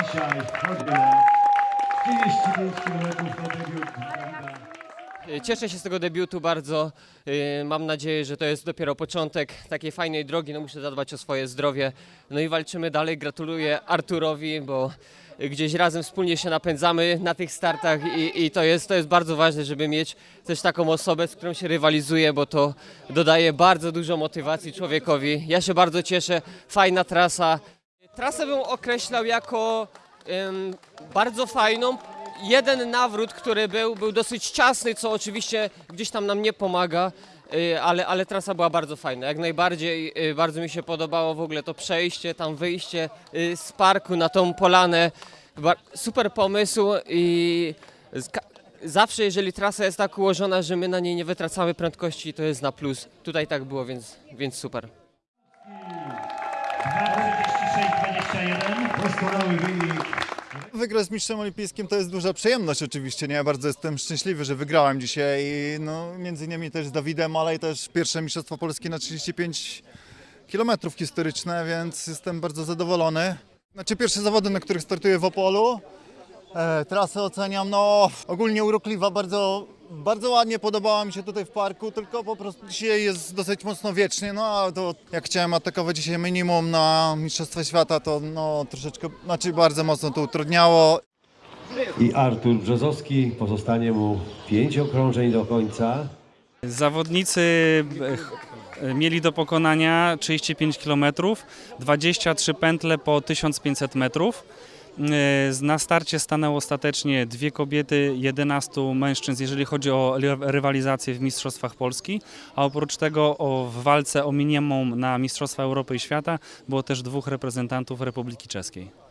Dzisiaj choćby 35 km Witolda. Cieszę się z tego debiutu bardzo. Yy, Mam nadzieję, że to jest dopiero początek takiej fajnej drogi. No muszę zadbać o swoje zdrowie. No i walczymy dalej. Gratuluję Arturowi, bo gdzieś razem wspólnie się napędzamy na tych startach i, i to, jest, to jest bardzo ważne, żeby mieć też taką osobę, z którą się rywalizuje, bo to dodaje bardzo dużo motywacji człowiekowi. Ja się bardzo cieszę. Fajna trasa. Trasę bym określał jako bardzo fajną. Jeden nawrót, który był, był dosyć ciasny, co oczywiście gdzieś tam nam nie pomaga, y, ale, ale trasa była bardzo fajna. Jak najbardziej y, bardzo mi się podobało w ogóle to przejście, tam wyjście y, z parku na tą polanę. Super pomysł i zawsze jeżeli trasa jest tak ułożona, że my na niej nie wytracamy prędkości, to jest na plus. Tutaj tak było, więc, więc super. 2.46.21. Doskonały wynik. Wygrać z mistrzem olimpijskim to jest duża przyjemność oczywiście, nie? Ja bardzo jestem szczęśliwy, że wygrałem dzisiaj no, między innymi też z Dawidem, ale i też pierwsze mistrzostwo Polski na 35 km historyczne, więc jestem bardzo zadowolony. Znaczy pierwsze zawody, na których startuję w Opolu. E, trasę oceniam, no ogólnie urokliwa, bardzo, bardzo ładnie podobała mi się tutaj w parku, tylko po prostu dzisiaj jest dosyć mocno wiecznie, no a to jak chciałem atakować dzisiaj minimum na Mistrzostwa Świata, to no troszeczkę, znaczy bardzo mocno to utrudniało. I Artur Brzozowski, pozostanie mu pięć okrążeń do końca. Zawodnicy e, mieli do pokonania 35 km, 23 pętle po 1500 metrów. E, Na starcie stanęło ostatecznie dwie kobiety, 11 mężczyzn, jeżeli chodzi o ry- rywalizację w Mistrzostwach Polski, a oprócz tego o, w walce o minimum na Mistrzostwa Europy i Świata było też dwóch reprezentantów Republiki Czeskiej.